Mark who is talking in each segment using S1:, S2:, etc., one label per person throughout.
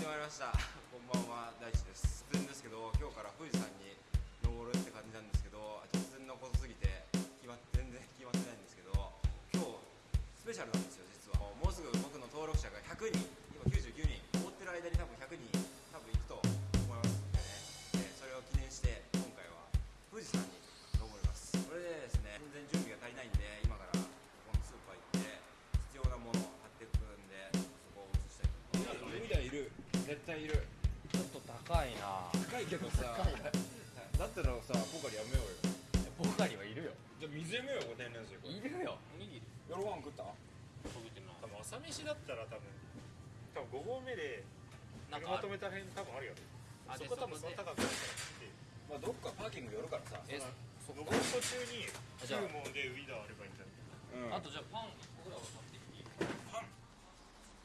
S1: ってまいりました。こんばんは大地です。突然ですけど今日から富士山に登るって感じなんですけど突然のことすぎて決まって全然決まってないんですけど今日スペシャルなんですよ実は。もうすぐ
S2: 対いる。
S3: ちょっと高いな。
S2: 高いけどさ。だったらさポカリやめようよ。
S3: ポカリはいるよ。
S2: じゃあ水やめようよ天然水。これ
S3: いるよ。
S4: おにぎり。
S2: 夜ご飯食った？
S4: 食べてない。
S5: 多分朝飯だったら多分多分5合目で
S4: なんか
S5: 車止めた辺多分あるよ
S4: あで
S5: そこ多分
S4: そこで。
S5: その高くないからって
S2: まあどっかパーキング寄るからさ。
S4: えそ
S5: 登る途中に
S4: あじゃあ。
S5: 食うもんでウィダーあればいいんじゃない？
S2: うん。
S4: あとじゃあパン僕らは買っていい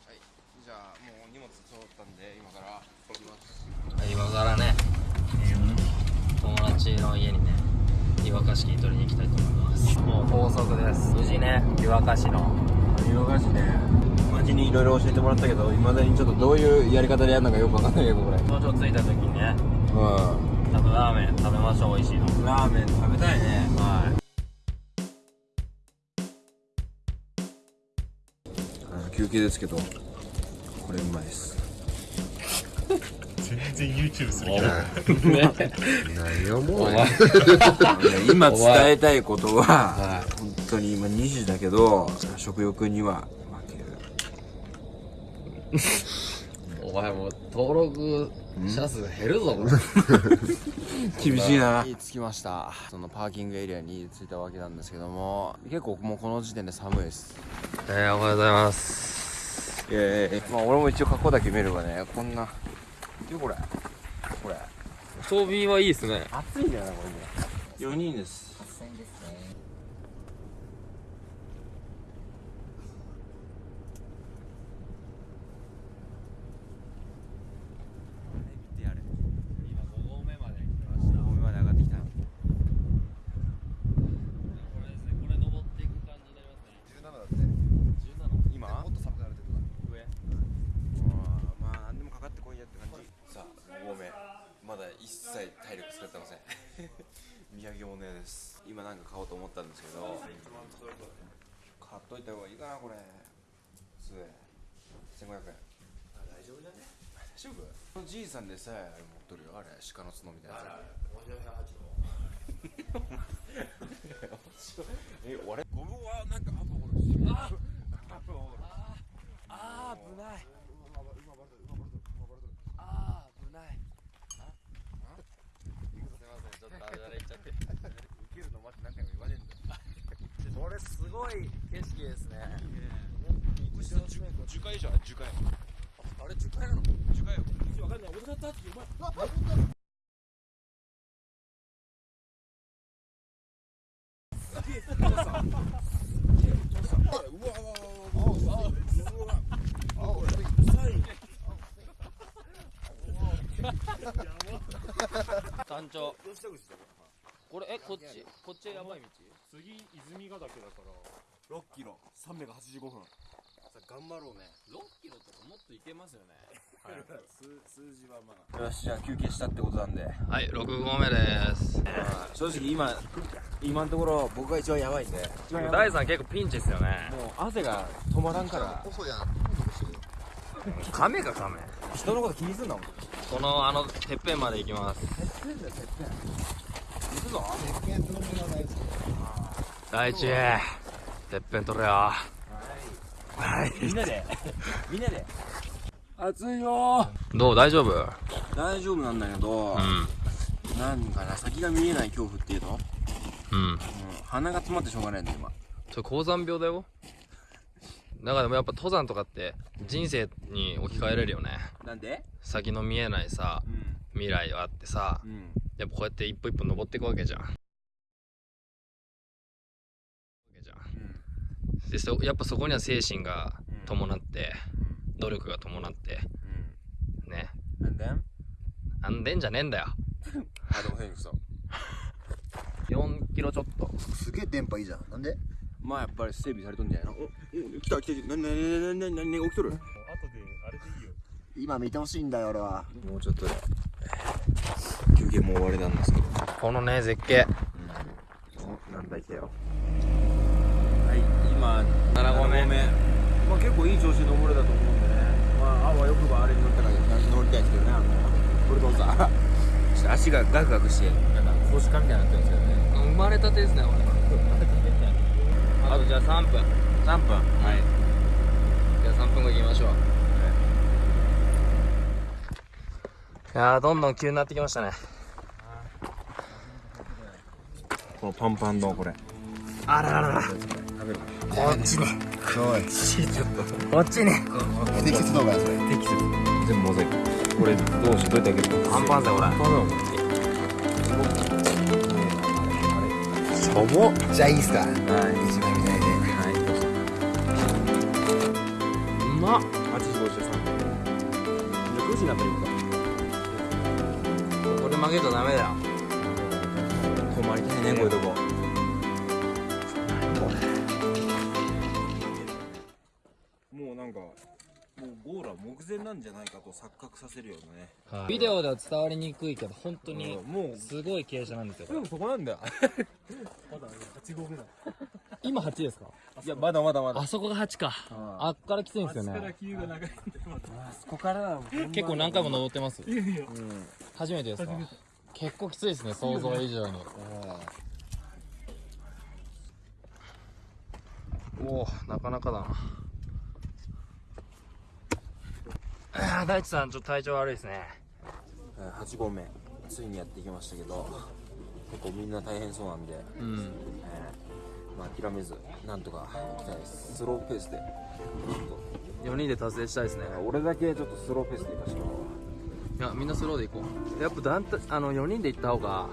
S1: はい、じゃあもう荷物揃ったんで今から。行きます。
S3: 今からね。友達の家にね湯沸かし器取りに行きたいと思います。もう高速です。無事ね。湯沸かしの。
S2: 湯沸かしね。街にいろいろ教えてもらったけどいまだにちょっとどういうやり方でやるのかよくわかんないけどこれ。
S3: 頂上着いた時にね。
S2: う
S3: ちょっとラーメン食べましょう美味しいの。
S2: んラーメン食べたいね。
S3: はい。
S2: 休憩ですけどこれうまいです。
S5: 全然 YouTube するけど
S2: 何をも
S3: お前。
S2: 今伝えたいことは本当に今2時だけど食欲には負ける。
S3: お前もう登録者数減るぞ。
S2: 厳しいな。着きました。そのパーキングエリアに着いたわけなんですけども結構もうこの時点で寒いです。
S3: えー、おはようございます
S2: いやいやまあ俺も一応格好だけ見ればねこんな。よこれこれ。
S3: 装備はいいですね。
S2: 暑いんだよなこれね。4人です見てやれ
S3: 今5合目まで来ま
S2: 5合目まで上がってきた
S3: これですねこれ登っていく感じになりますね
S2: 17だって
S3: 17
S2: 今もっと寒くなるってことだ
S3: 上
S2: まあ何でもかかってこいやって感じさあ5合目まだ一切体力使ってません。土産物屋です。今なんか買おうと思ったんですけど買っといた方がいいかなこれ。普通1500円。大丈夫だね。大丈夫？このじいさんでさえあれ持っとるよあれ。鹿の角みたいなやつ。え俺ゴムはなんかあと俺ああ危ないあ危ない
S3: すいませんちょっとあれだれいっちゃって
S2: 受けるの待って何回も言われるんだよ
S3: これすごい景色ですね。
S2: 樹海じゃん樹海
S3: あれ樹海なの
S2: 樹海よ
S3: わかんない俺だったってお前山頂これえこっちこっちやばい道
S5: 次泉ヶ岳だから。
S2: 6キロ。385分。頑張ろうね。
S3: 6キロとかもっといけますよね。
S2: 数数字はまあ。よしじゃあ休憩したってことなんで。
S3: はい6合目です。
S2: 正直今今のところ僕が一番やばいんで。
S3: 大さん結構ピンチですよね。
S2: もう汗が止まらんから。
S3: カメかカメ
S2: 人のこと気にすんなもん
S3: このあのてっぺんまで行きます。
S2: 行くぞ
S3: 大地。てっぺん取れよ。はい。
S2: みんなで。みんなで。暑いよ。
S3: どう？大丈夫？
S2: 大丈夫なんだけど、
S3: う
S2: なんかな先が見えない恐怖っていうの、
S3: んうん。
S2: うん、鼻が詰まってしょうがないんだ今。
S3: それ高山病だよ。だからでもやっぱ登山とかって人生に置き換えれるよね。
S2: なんで？
S3: 先の見えないさ
S2: うん。
S3: 未来があってさ
S2: うん。
S3: やっぱこうやって一歩一歩登っていくわけじゃんわけじゃんでそやっぱそこには精神が伴って努力が伴ってね
S2: うん。And then?
S3: あんでんじゃねえんだよ。
S2: あでも変さ
S3: 4キロちょっと。
S6: すげえ電波いいじゃん。なんで？
S2: まあやっぱり整備されとんじゃないの？おお来た来たなになになになになに起きとる
S5: 後であれでいいよ
S6: 今見てほしいんだよ俺は
S2: もうちょっとで休憩も終わりなんですけど
S3: このね絶景
S2: なんだいけよはい今
S3: 7合目。
S2: まあ結構いい調子で登れたと思うんでね。まああわよくばあれに乗ったから乗りたいんですけどねあのブルドーザー。ちょっと足がガクガクして。なんか腰かみたいになってるんですけどね。
S3: 生まれたてですね俺あとじゃあ3分。
S2: 3分。はい。
S3: じゃあ3分後行きましょう。い。やーどんどん急になってきましたね。
S2: このパンパンのこれ。
S3: あらららら
S2: 食べる。
S3: こっちに
S6: おい
S3: こっちに
S6: 不適切動画やそれ
S2: 全部モザイクこれどうしどうやって開けるの？
S3: パンパンぜこれ
S2: しょぼ
S6: じゃあい。い。っすか
S2: はい。
S6: 一枚見ない。で
S2: はい。う
S3: まっ
S2: 8時53分9時になったら
S3: これ曲げるとダメだよ
S2: 止まりたい。ねこうい。うとこもうなんかもうゴールは目前なんじゃないかと錯覚させるよね。
S3: ビデオでは伝わりにくいけど本当に
S2: うんもう
S3: すごい傾斜なんですよ
S2: でもそこなんだよ。
S3: 今8ですか？
S2: いやまだまだまだ。
S3: あそこが8か。あっからきついんですよね。
S2: そこからは
S3: 結構何回も登ってます。初めてですか？結構きついですね想像以上に。おおなかなかだなあー大地さんちょっと体調悪いですね。
S2: 8合目。ついにやってきましたけど結構みんな大変そうなんで、
S3: うん。
S2: えーまあ諦めずなんとか行きたいです。スローペースで。ちょっ
S3: 4人で達成したいですね。
S2: と俺だけちょっとスローペースで行かしても
S3: いやみんなスローで行こう。やっぱ団体あの4人で行った方が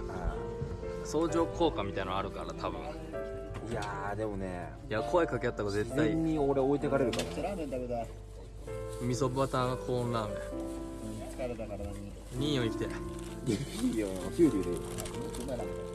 S3: 相乗効果みたいなのあるから多分。
S2: いやーでもね
S3: いや声かけ合った方が絶
S2: 自
S3: 対
S2: 然に俺置いてかれるから。
S6: ラーメン食べたい
S3: 味噌バターコーンラーメ
S6: 疲れた体に
S3: ン2位を生きて
S2: いいよ。ヒューリューで